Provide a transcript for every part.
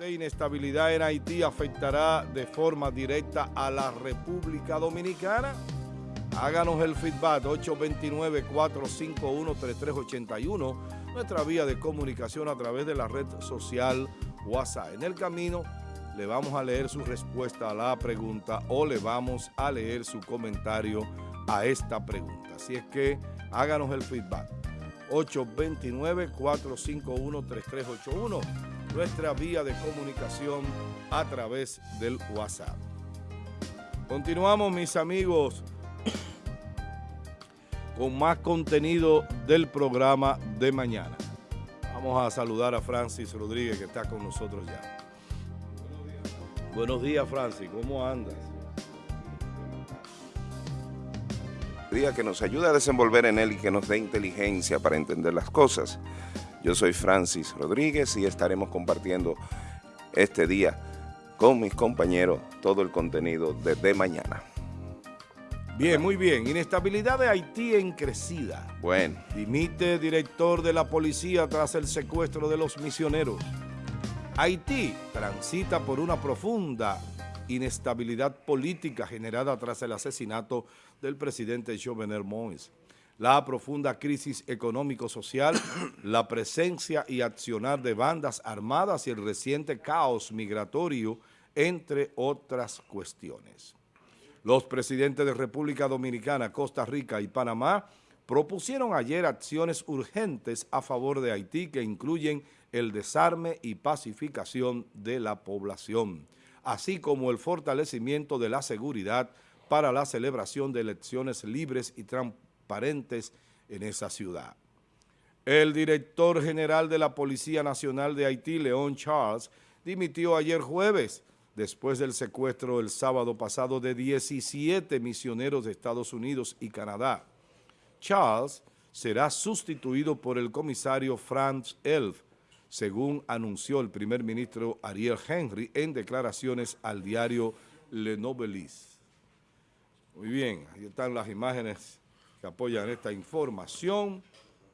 Esta inestabilidad en Haití afectará de forma directa a la República Dominicana. Háganos el feedback 829-451-3381, nuestra vía de comunicación a través de la red social WhatsApp. En el camino le vamos a leer su respuesta a la pregunta o le vamos a leer su comentario a esta pregunta. Así es que háganos el feedback. 829-451-3381, nuestra vía de comunicación a través del WhatsApp. Continuamos, mis amigos, con más contenido del programa de mañana. Vamos a saludar a Francis Rodríguez, que está con nosotros ya. Buenos días, Francis. ¿Cómo andas? Día que nos ayude a desenvolver en él y que nos dé inteligencia para entender las cosas. Yo soy Francis Rodríguez y estaremos compartiendo este día con mis compañeros todo el contenido de, mañana. Bien, muy bien. Inestabilidad de Haití en crecida. Bueno. Dimite director de la policía tras el secuestro de los misioneros. Haití transita por una profunda inestabilidad política generada tras el asesinato del presidente Jovenel Moïse. La profunda crisis económico-social, la presencia y accionar de bandas armadas y el reciente caos migratorio, entre otras cuestiones. Los presidentes de República Dominicana, Costa Rica y Panamá propusieron ayer acciones urgentes a favor de Haití que incluyen el desarme y pacificación de la población, así como el fortalecimiento de la seguridad para la celebración de elecciones libres y transparentes en esa ciudad. El director general de la Policía Nacional de Haití, León Charles, dimitió ayer jueves después del secuestro el sábado pasado de 17 misioneros de Estados Unidos y Canadá. Charles será sustituido por el comisario Franz Elf, según anunció el primer ministro Ariel Henry en declaraciones al diario Le Noveliste. Muy bien, ahí están las imágenes que apoyan esta información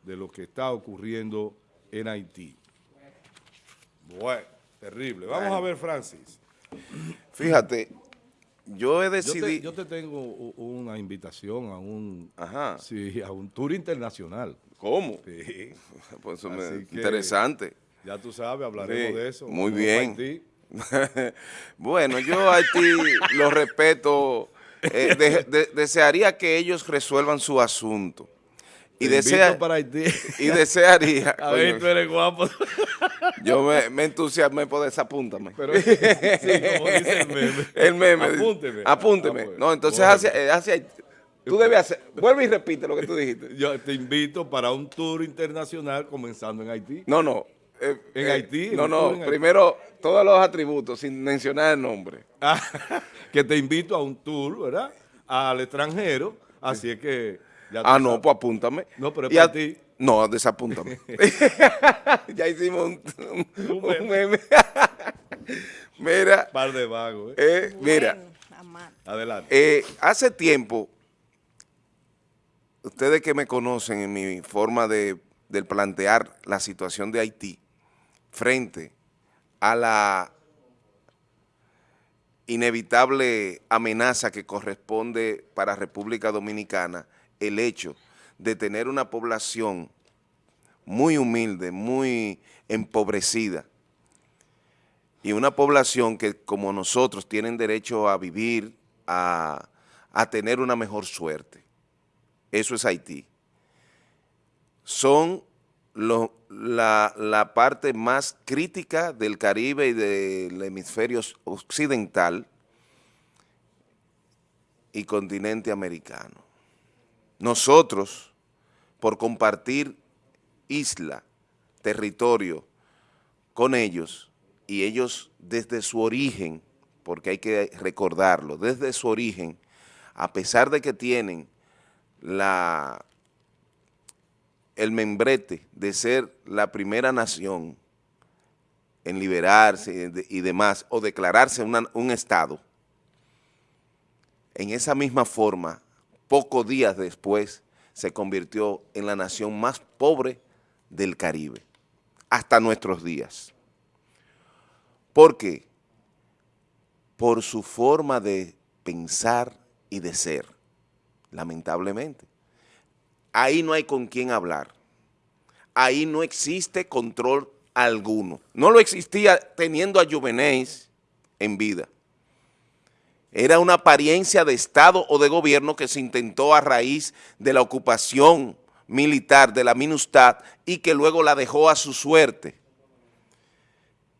de lo que está ocurriendo en Haití. Bueno, terrible. Vamos a ver, Francis. Fíjate, yo he decidido... Yo, te, tengo una invitación a un, Sí, a un tour internacional. ¿Cómo? Sí. Pues interesante. Ya tú sabes, hablaremos de eso. Muy bien. bueno, yo a Haití lo respeto. Eh, desearía que elos resuelvan su asunto. Y, desea, para Haití. y desearía. A ver, tú eres guapo. Yo me, me entusiasmé por esa, apúntame. Pero, sí, como dice el meme. El meme. Apúnteme. Apúnteme. Ah, no, entonces hacia, eh, hacia, tú debes hacer, vuelve y repite lo que tú dijiste. Yo te invito para un tour internacional comenzando en Haití. No, no. Eh, en Haití. No, no, primero todos los atributos sin mencionar el nombre. Ah, que te invito a un tour, ¿verdad? Al extranjero, así es que ah, no, pues apúntame. No, pero es para ti. No, desapúntame. ya hicimos un, un, meme. mira. Par de vagos. ¿eh? eh mira. Adelante. Eh, hace tiempo, ustedes que me conocen en mi forma de, de plantear la situación de Haití frente a la inevitable amenaza que corresponde para República Dominicana, el hecho de tener una población muy humilde, muy empobrecida, y una población que como nosotros tienen derecho a vivir, a, tener una mejor suerte. Eso es Haití. Son la, parte más crítica del Caribe y del hemisferio occidental y continente americano. Nosotros, por compartir isla, territorio con ellos, y ellos desde su origen, porque hay que recordarlo, desde su origen, a pesar de que tienen la, el membrete de ser la primera nación en liberarse y demás, o declararse un Estado, en esa misma forma pocos días después se convirtió en la nación más pobre del Caribe, hasta nuestros días. ¿Por qué? Por su forma de pensar y de ser, lamentablemente. Ahí no hay con quién hablar. Ahí no existe control alguno. No lo existía teniendo a Juvenéis en vida. Era una apariencia de Estado o de gobierno que se intentó a raíz de la ocupación militar de la MINUSTAD y que luego la dejó a su suerte.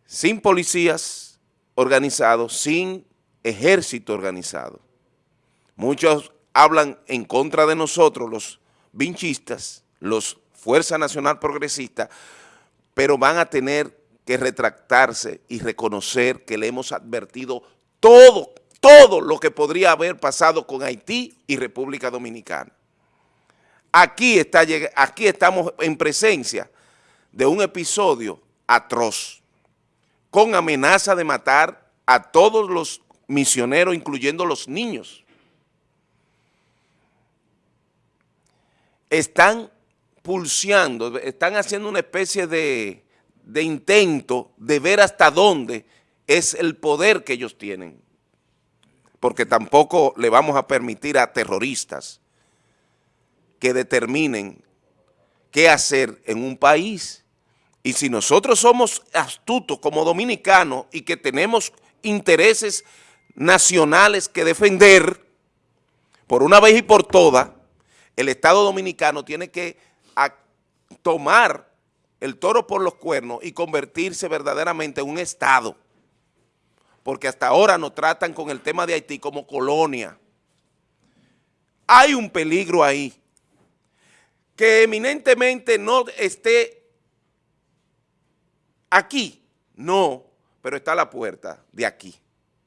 Sin policías organizados, sin ejército organizado. Muchos hablan en contra de nosotros, los vinchistas, los Fuerza Nacional Progresista, pero van a tener que retractarse y reconocer que le hemos advertido todo, todo lo que podría haber pasado con Haití y República Dominicana. Aquí, está, aquí estamos en presencia de un episodio atroz, con amenaza de matar a todos los misioneros, incluyendo los niños. Están pulseando, están haciendo una especie de, de intento de ver hasta dónde es el poder que ellos tienen porque tampoco le vamos a permitir a terroristas que determinen qué hacer en un país. Y si nosotros somos astutos como dominicanos y que tenemos intereses nacionales que defender, por una vez y por todas, el Estado Dominicano tiene que tomar el toro por los cuernos y convertirse verdaderamente en un Estado porque hasta ahora nos tratan con el tema de Haití como colonia. Hay un peligro ahí, que eminentemente no esté aquí, no, pero está a la puerta de aquí,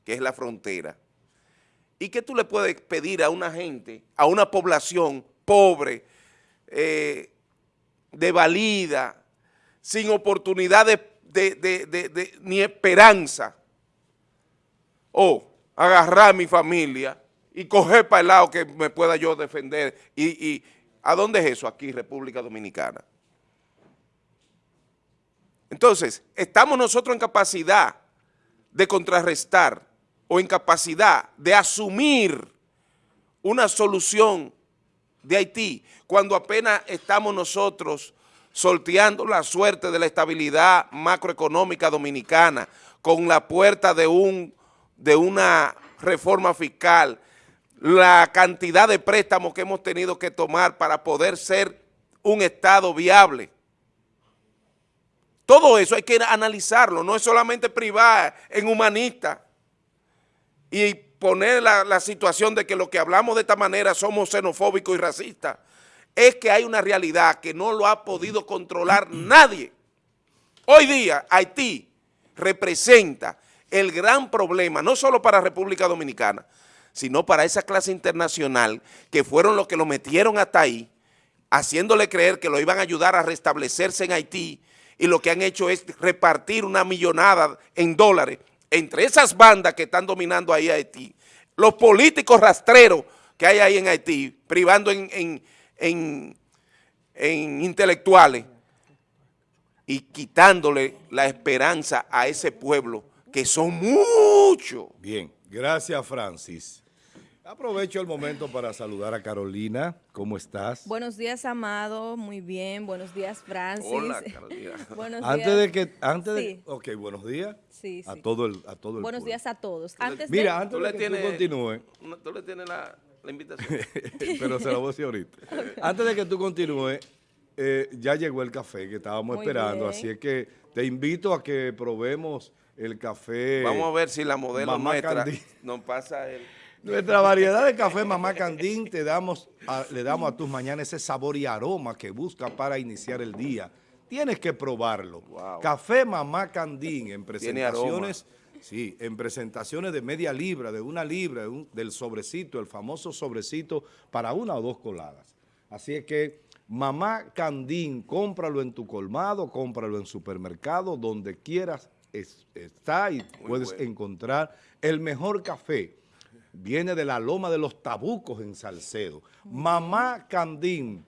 que es la frontera. ¿Y qué tú le puedes pedir a una gente, a una población pobre, eh, de valida, sin oportunidad de, ni esperanza, o agarrar a mi familia y coger para el lado que me pueda yo defender. Y, ¿A dónde es eso? Aquí, República Dominicana. Entonces, estamos nosotros en capacidad de contrarrestar o en capacidad de asumir una solución de Haití cuando apenas estamos nosotros sorteando la suerte de la estabilidad macroeconómica dominicana con la puerta de un de una reforma fiscal, la cantidad de préstamos que hemos tenido que tomar para poder ser un Estado viable. Todo eso hay que analizarlo, no es solamente privar en humanista y poner la, situación de que lo que hablamos de esta manera somos xenofóbicos y racistas. Es que hay una realidad que no lo ha podido controlar nadie. Hoy día Haití representa el gran problema, no solo para República Dominicana, sino para esa clase internacional que fueron los que lo metieron hasta ahí, haciéndole creer que lo iban a ayudar a restablecerse en Haití y lo que han hecho es repartir una millonada en dólares entre esas bandas que están dominando ahí Haití, los políticos rastreros que hay ahí en Haití, privando en, en intelectuales y quitándole la esperanza a ese pueblo que son muchos. Bien, gracias Francis. Aprovecho el momento para saludar a Carolina. ¿Cómo estás? Buenos días, Amado. Muy bien. Buenos días, Francis. Hola, Carolina. buenos antes días. de que, antes Sí. de, ok, buenos días. Sí, A sí. todo el, a todo el Buenos pueblo. días a todos. Antes Mira, de... antes Tú le de que tienes- tú continúes, No, Tú le tienes la, la invitación. pero se la voy a decir ahorita. Antes de que tú continúes, eh, ya llegó el café que estábamos Muy esperando, bien. así es que te invito a que probemos el café. Vamos a ver si la modelo Mamá nuestra nos pasa el... Nuestra variedad de café Mamá Candín te damos a- le damos a tus mañanas ese sabor y aroma que busca para iniciar el día. Tienes que probarlo. Wow. Café Mamá Candín en presentaciones, sí, en presentaciones de media libra, de una libra, de un- del sobrecito, el famoso sobrecito para una o dos coladas. Así es que Mamá Candín, cómpralo en tu colmado, cómpralo en supermercado, donde quieras es- está y puedes bueno. encontrar el mejor café. Viene de la loma de los tabucos en Salcedo. Mamá Candín,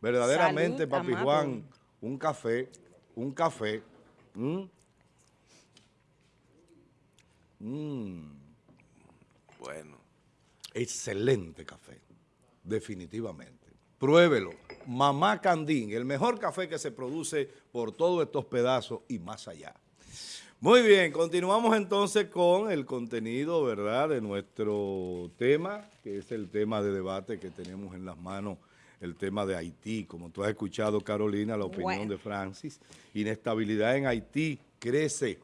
verdaderamente, Salud, papi amado. Juan, un café, un café. ¿m? Mm. Bueno. Excelente café, definitivamente. Pruébelo. Mamá Candín, el mejor café que se produce por todos estos pedazos y más allá. Muy bien, continuamos entonces con el contenido, ¿verdad?, de nuestro tema, que es el tema de debate que tenemos en las manos, el tema de Haití. Como tú has escuchado, Carolina, la opinión de Francis, inestabilidad en Haití crece,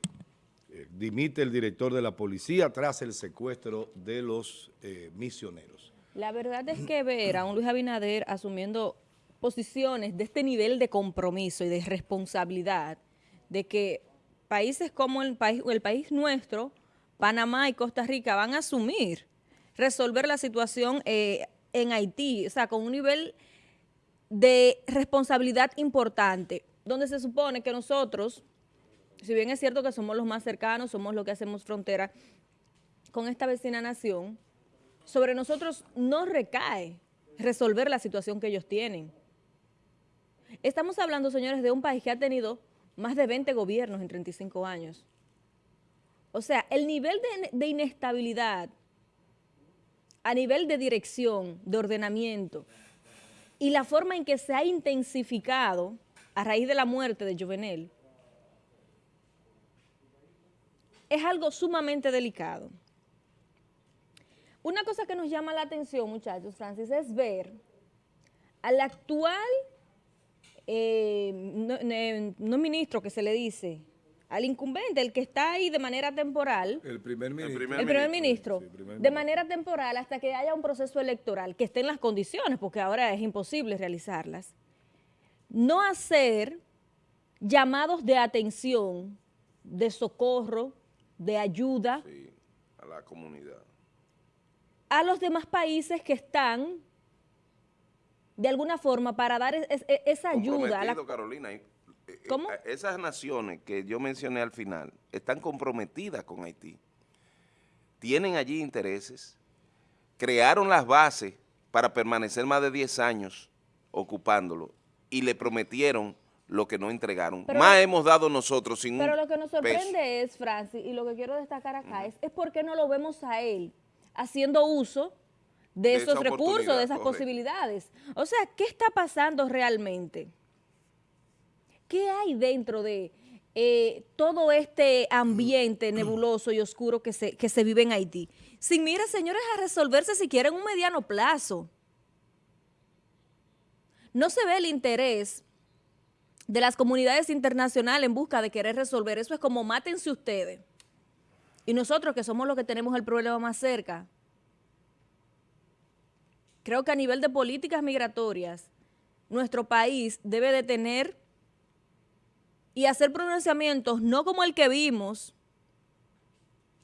eh, dimite el director de la policía tras el secuestro de los eh, misioneros. La verdad es que ver a un Luis Abinader asumiendo posiciones de este nivel de compromiso y de responsabilidad, de que países como el país, el país nuestro, Panamá y Costa Rica, van a asumir resolver la situación eh, en Haití, o sea, con un nivel de responsabilidad importante, donde se supone que nosotros, si bien es cierto que somos los más cercanos, somos los que hacemos frontera con esta vecina nación, sobre nosotros no recae resolver la situación que ellos tienen. Estamos hablando, señores, de un país que ha tenido más de 20 gobiernos en 35 años. O sea, el nivel de, inestabilidad a nivel de dirección, de ordenamiento, y la forma en que se ha intensificado a raíz de la muerte de Jovenel, es algo sumamente delicado. Una cosa que nos llama la atención, muchachos, Francis, es ver al actual eh, no, ministro que se le dice, al incumbente, el que está ahí de manera temporal. El primer ministro. El primer, ministro, de manera temporal hasta que haya un proceso electoral, que esté en las condiciones, porque ahora es imposible realizarlas. No hacer llamados de atención, de socorro, de ayuda. a la comunidad. A los demás países que están de alguna forma para dar esa ayuda. A la... Carolina, eh, eh, ¿Cómo? Esas naciones que yo mencioné al final están comprometidas con Haití. Tienen allí intereses, crearon las bases para permanecer más de 10 años ocupándolo y le prometieron lo que no entregaron. más hemos dado nosotros sin Pero lo que nos sorprende es, Francis, y lo que quiero destacar acá es, es por qué no lo vemos a él haciendo uso de, esos recursos, de esas posibilidades. O sea, ¿qué está pasando realmente? ¿Qué hay dentro de eh, todo este ambiente nebuloso y oscuro que se, que se vive en Haití? Sin mira, señores, a resolverse si quieren un mediano plazo. No se ve el interés de las comunidades internacionales en busca de querer resolver. Eso es como mátense ustedes. Y nosotros que somos los que tenemos el problema más cerca, creo que a nivel de políticas migratorias, nuestro país debe de tener y hacer pronunciamientos no como el que vimos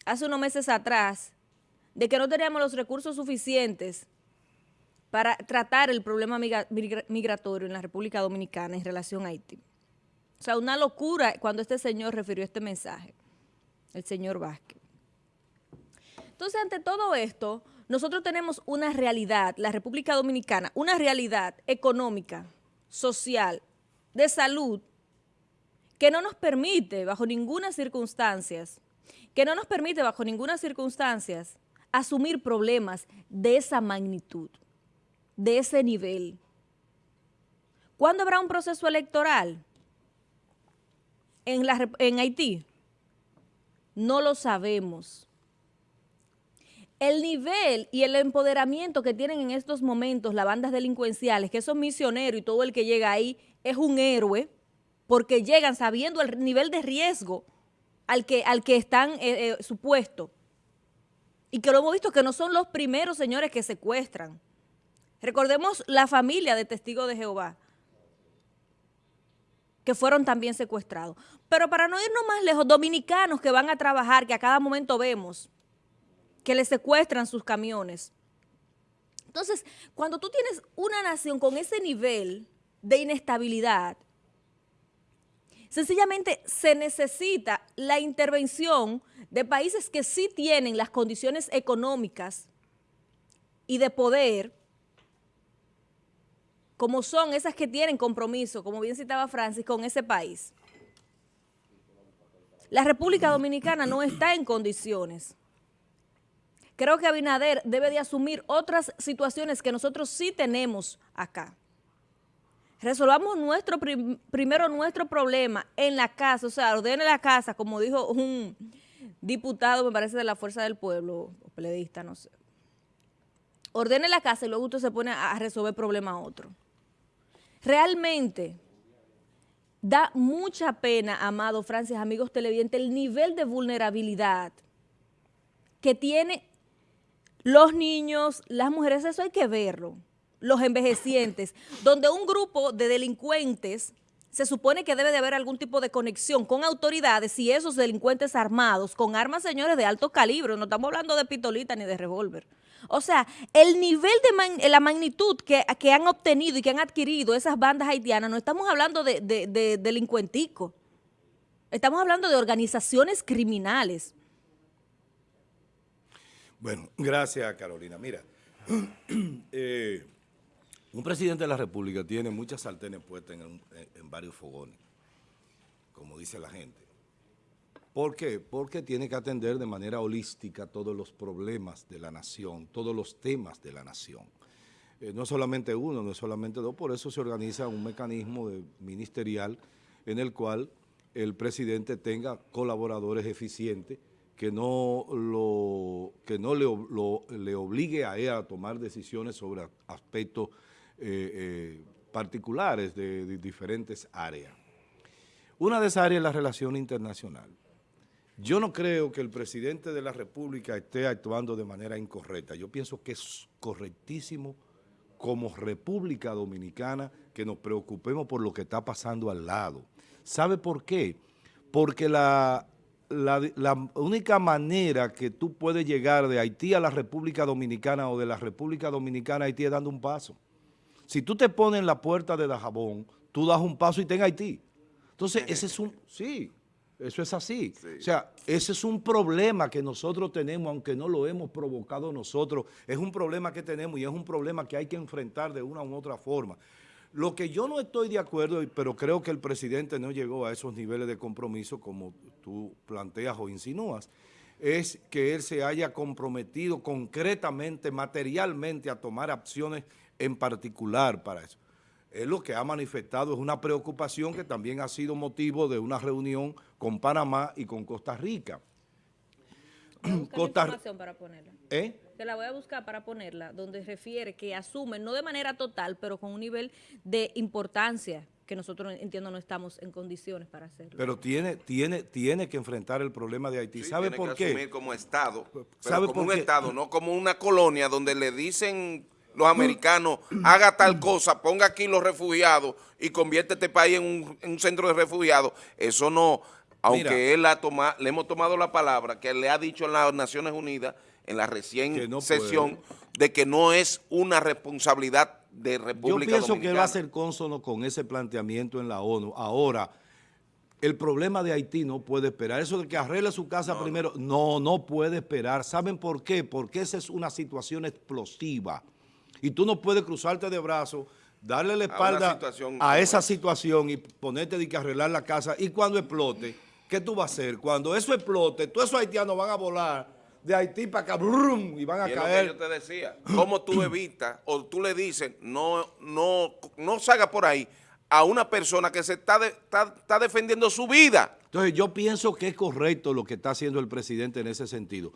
hace unos meses atrás, de que no teníamos los recursos suficientes para tratar el problema migratorio en la República Dominicana en relación a Haití. O sea, una locura cuando este señor refirió este mensaje, el señor Vázquez. Entonces, ante todo esto, nosotros tenemos una realidad, la República Dominicana, una realidad económica, social, de salud, que no nos permite bajo ninguna circunstancia, que no nos permite bajo ninguna circunstancia asumir problemas de esa magnitud, de ese nivel. ¿Cuándo habrá un proceso electoral en, en Haití? No lo sabemos el nivel y el empoderamiento que tienen en estos momentos las bandas delincuenciales, que son misioneros y todo el que llega ahí es un héroe, porque llegan sabiendo el nivel de riesgo al que, al que están eh, eh, supuestos. Y que lo hemos visto que no son los primeros señores que secuestran. Recordemos la familia de testigos de Jehová, que fueron también secuestrados. Pero para no irnos más lejos, dominicanos que van a trabajar, que a cada momento vemos, que le secuestran sus camiones. Entonces, cuando tú tienes una nación con ese nivel de inestabilidad, sencillamente se necesita la intervención de países que sí tienen las condiciones económicas y de poder, como son esas que tienen compromiso, como bien citaba Francis, con ese país. la República Dominicana no está en condiciones. Creo que Abinader debe de asumir otras situaciones que nosotros sí tenemos acá. Resolvamos nuestro primero nuestro problema en la casa, o sea, ordene la casa, como dijo un diputado, me parece, de la Fuerza del Pueblo, o pledista, no sé. Ordene la casa y luego usted se pone a resolver problema a otro. Realmente da mucha pena, amado Francis, amigos televidentes, el nivel de vulnerabilidad que tienen los niños, las mujeres, eso hay que verlo los envejecientes, donde un grupo de delincuentes se supone que debe de haber algún tipo de conexión con autoridades y esos delincuentes armados, con armas, señores, de alto calibre, no estamos hablando de pistolita ni de revólver. O sea, el nivel de la magnitud que, han obtenido y que han adquirido esas bandas haitianas, no estamos hablando de, de delincuenticos, estamos hablando de organizaciones criminales. Bueno, gracias Carolina. Mira, eh, un presidente de la República tiene muchas sartenes puestas en, varios fogones, como dice la gente. ¿Por qué? Porque tiene que atender de manera holística todos los problemas de la nación, todos los temas de la nación. Eh, no solamente uno, no solamente dos, por eso se organiza un mecanismo ministerial en el cual el presidente tenga colaboradores eficientes que no, lo, que no le, le obligue a él a tomar decisiones sobre aspectos eh, eh, particulares de, diferentes áreas. Una de esas áreas es la relación internacional. Yo no creo que el presidente de la República esté actuando de manera incorrecta. Yo pienso que es correctísimo como República Dominicana que nos preocupemos por lo que está pasando al lado. ¿Sabe por qué? Porque la, la, la, única manera que tú puedes llegar de Haití a la República Dominicana o de la República Dominicana a Haití es dando un paso. Si tú te pones en la puerta de Dajabón, tú das un paso y ten Haití. Entonces, ese es un... Sí, eso es así. O sea, ese es un problema que nosotros tenemos, aunque no lo hemos provocado nosotros. Es un problema que tenemos y es un problema que hay que enfrentar de una u otra forma. Lo que yo no estoy de acuerdo, pero creo que el presidente no llegó a esos niveles de compromiso como tú planteas o insinúas, es que él se haya comprometido concretamente, materialmente, a tomar acciones en particular para eso. Él lo que ha manifestado es una preocupación que también ha sido motivo de una reunión con Panamá y con Costa Rica. Costa... información para ponerla. ¿Eh? Te la voy a buscar para ponerla, donde refiere que asumen, no de manera total, pero con un nivel de importancia que nosotros, entiendo, no estamos en condiciones para hacerlo. Pero tiene, tiene, tiene que enfrentar el problema de Haití. ¿Sabe por qué? Asumir como Estado, ¿Sabe como un Estado, no como una colonia donde le dicen los americanos, haga tal cosa, ponga aquí los refugiados y convierte este país en un, centro de refugiados. Eso no, aunque él ha tomado, le hemos tomado la palabra que le ha dicho en las Naciones Unidas, en la recién sesión, de que no es una responsabilidad de República Yo pienso que él va a ser cónsono con ese planteamiento en la ONU. Ahora, el problema de Haití no puede esperar. Eso de que arregle su casa primero, no, no puede esperar. ¿Saben por qué? Porque esa es una situación explosiva. Y tú no puedes cruzarte de brazos, darle la espalda a, esa situación y ponerte de que arreglar la casa. Y cuando explote, ¿qué tú vas a hacer? Cuando eso explote, todos esos haitianos van a volar de Haití para acá y van a caer. Lo que yo te decía, ¿cómo tú evitas o tú le dices no, no, no salga por ahí a una persona que se está, está defendiendo su vida? Entonces yo pienso que es correcto lo que está haciendo el presidente en ese sentido.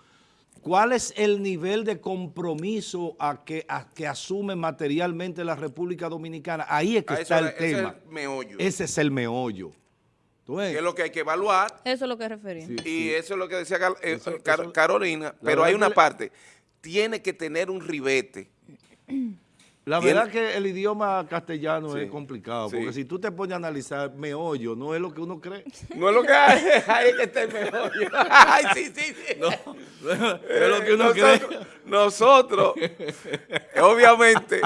¿Cuál es el nivel de compromiso a que, que asume materialmente la República Dominicana? Ahí es que está el tema. Ese es el meollo. Ese es el meollo. Es lo que hay que evaluar. Eso es lo que refería. y eso es lo que decía eh, Carolina. pero hay una parte. Tiene que tener un ribete. La verdad que el idioma castellano es complicado, porque si tú te pones a analizar meollo, no es lo que uno cree. No es lo que hay, hay que estar meollo. Ay, sí, sí, sí. No, es lo que uno nosotros, cree. Nosotros, obviamente,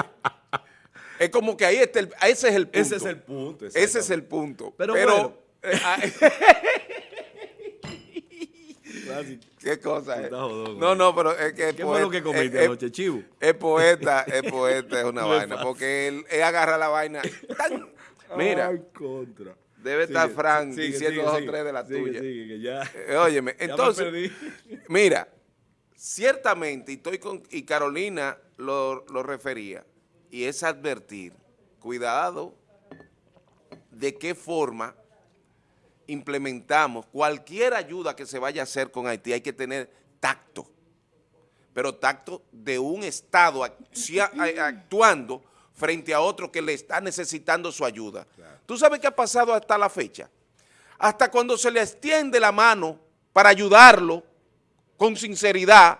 es como que ahí está el, ese es el punto. Ese es el punto. Ese es el punto. Pero, Pero ¿Qué cosa es? No, no, pero es que... ¿Qué fue lo que comiste anoche, chivo? Es poeta, es poeta, es una vaina, porque él, agarra la vaina. Mira. Ay, contra. Debe estar Frank sigue, diciendo sigue, dos o tres de la tuya. que ya- Eh, óyeme, entonces, mira, ciertamente, y, estoy con, y Carolina lo, lo refería, y es advertir, cuidado de qué forma implementamos cualquier ayuda que se vaya a hacer con Haití, hay que tener tacto, pero tacto de un Estado actuando frente a otro que le está necesitando su ayuda. ¿Tú sabes qué ha pasado hasta la fecha? Hasta cuando se le extiende la mano para ayudarlo con sinceridad,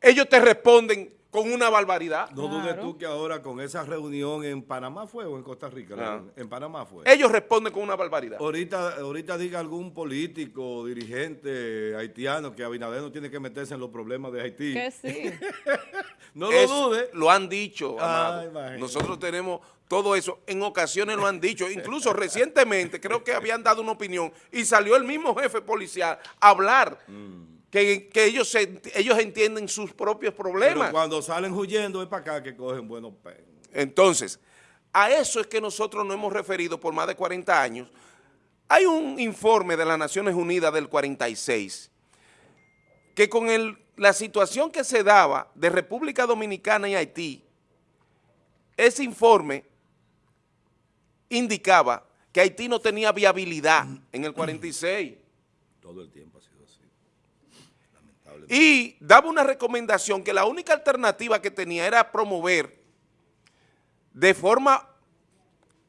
ellos te responden con una barbaridad. No dudes tú que ahora con esa reunión en Panamá fue o en Costa Rica. Ah. En Panamá fue. Ellos responden con una barbaridad. Ahorita, ahorita diga algún político, dirigente haitiano que Abinader no tiene que meterse en los problemas de Haití. Que sí. No lo Eso dude. Lo han dicho, Ah. Nosotros tenemos todo eso. En ocasiones lo han dicho. Incluso recientemente creo que habían dado una opinión y salió el mismo jefe policial a hablar Mm. Que, que ellos, se- ellos entienden sus propios problemas. Pero cuando salen huyendo es para acá que cogen buenos pesos. Entonces, a eso es que nosotros nos hemos referido por más de 40 años. Hay un informe de las Naciones Unidas del 46 que con el- la situación que se daba de República Dominicana y Haití, ese informe indicaba que Haití no tenía viabilidad en el 46 Todo el tiempo ha sido. Y daba una recomendación que la única alternativa que tenía era promover de forma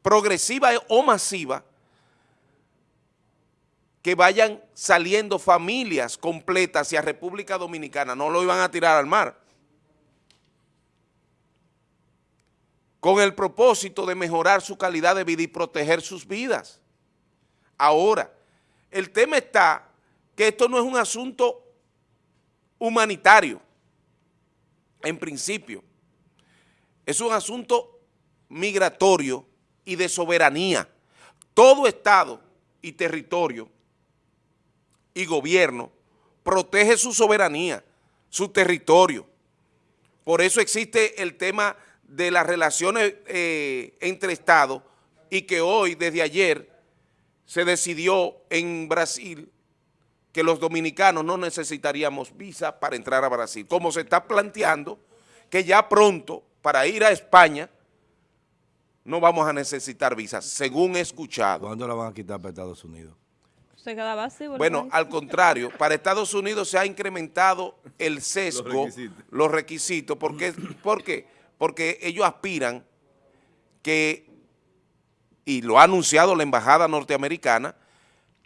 progresiva o masiva que vayan saliendo familias completas hacia República Dominicana, no lo iban a tirar al mar. Con el propósito de mejorar su calidad de vida y proteger sus vidas. Ahora, el tema está que esto no es un asunto humanitario, en principio. Es un asunto migratorio y de soberanía. Todo Estado y territorio y gobierno protege su soberanía, su territorio. Por eso existe el tema de las relaciones eh, entre Estados y que hoy, desde ayer, se decidió en Brasil que los dominicanos no necesitaríamos visa para entrar a Brasil, como se está planteando que ya pronto para ir a España no vamos a necesitar visas, según he escuchado. ¿Cuándo la van a quitar para Estados Unidos? Se quedaba así. ¿verdad? Bueno, al contrario, para Estados Unidos se ha incrementado el sesgo, Los requisitos. los requisitos. ¿Por qué? ¿Por qué? Porque ellos aspiran que, y lo ha anunciado la embajada norteamericana,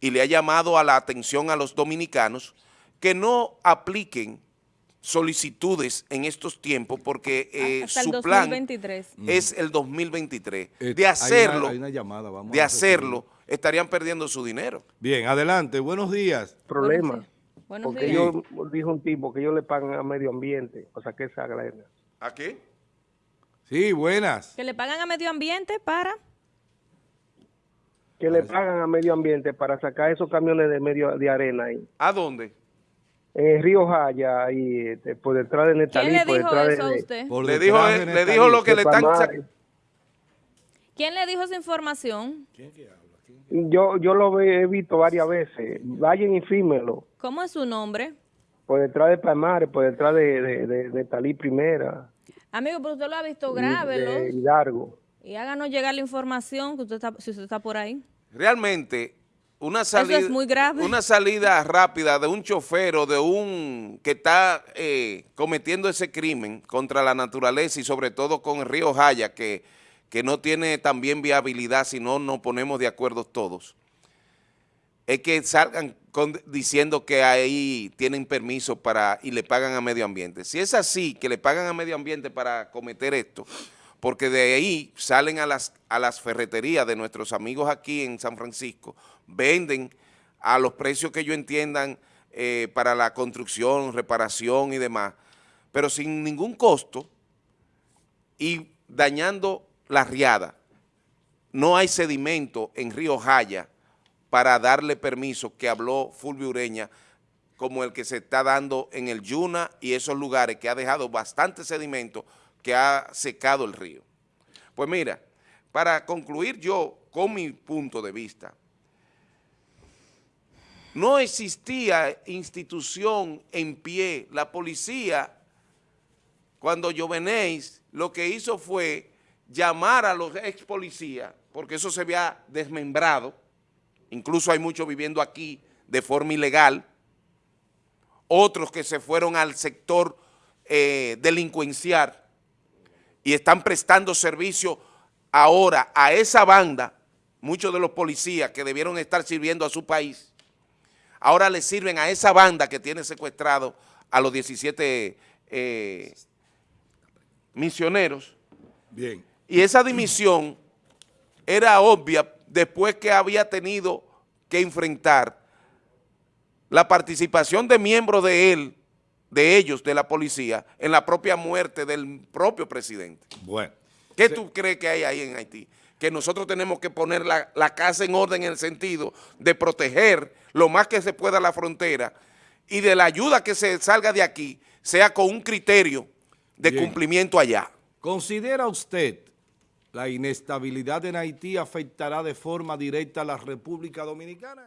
y le ha llamado a la atención a los dominicanos, que no apliquen solicitudes en estos tiempos porque eh, su plan 2023. es el 2023. Eh, De hay hacerlo, una- hay una llamada, vamos de hacerlo, estarían perdiendo su dinero. Bien, adelante. Buenos días. problema. Buenos porque días. yo dijo un tipo que ellos le pagan a medio ambiente, o sea que esa galera. ¿A qué? Sí, buenas. Que le pagan a medio ambiente para... Que le pagan a medio ambiente para sacar esos camiones de medio de arena ahí. ¿A dónde? En el río Jaya, ahí este, por detrás de Netalí, ¿Quién le por dijo detrás eso a de, usted? Por Le detrás dijo, de le dijo lo que le están... ¿Quién le dijo esa información? Yo, yo lo he visto varias veces. Vayan y fírmenlo. ¿Cómo es su nombre? Por detrás de Palmares, por detrás de, de, de Netalí Primera, Amigo, pero usted lo ha visto, y de grábelo Hidalgo. y háganos llegar la información que usted está, si usted está por ahí. Realmente, una salida, es muy grave. una salida rápida de un chofer o de un que está eh, cometiendo ese crimen contra la naturaleza y sobre todo con el río Jaya, que, que no tiene también viabilidad si no nos ponemos de acuerdo todos, es que salgan con- diciendo que ahí tienen permiso para y le pagan a medio ambiente. Si es así, que le pagan a medio ambiente para cometer esto, porque de ahí salen a las, a las ferreterías de nuestros amigos aquí en San Francisco, venden a los precios que ellos entiendan eh, para la construcción, reparación y demás, pero sin ningún costo y dañando la riada. No hay sedimento en Río Jaya para darle permiso que habló Fulvio Ureña como el que se está dando en el Yuna y esos lugares que ha dejado bastante sedimento que ha secado el río. Pues mira, para concluir yo con mi punto de vista, no existía institución en pie. La policía, cuando Jovenéis lo que hizo fue llamar a los ex policías, porque eso se había desmembrado, incluso hay muchos viviendo aquí de forma ilegal, otros que se fueron al sector eh, delincuencial y están prestando servicio ahora a esa banda, muchos de los policías que debieron estar sirviendo a su país, ahora le sirven a esa banda que tiene secuestrado a los 17 eh, misioneros. Bien. Y esa dimisión era obvia después que había tenido que enfrentar la participación de miembros de él, de ellos, de la policía, en la propia muerte del propio presidente. Bueno. ¿Qué tú crees que hay ahí en Haití? Que nosotros tenemos que poner la, la casa en orden en el sentido de proteger lo más que se pueda la frontera y de la ayuda que se salga de aquí sea con un criterio de Bien. cumplimiento allá. ¿Considera usted la inestabilidad en Haití afectará de forma directa a la República Dominicana?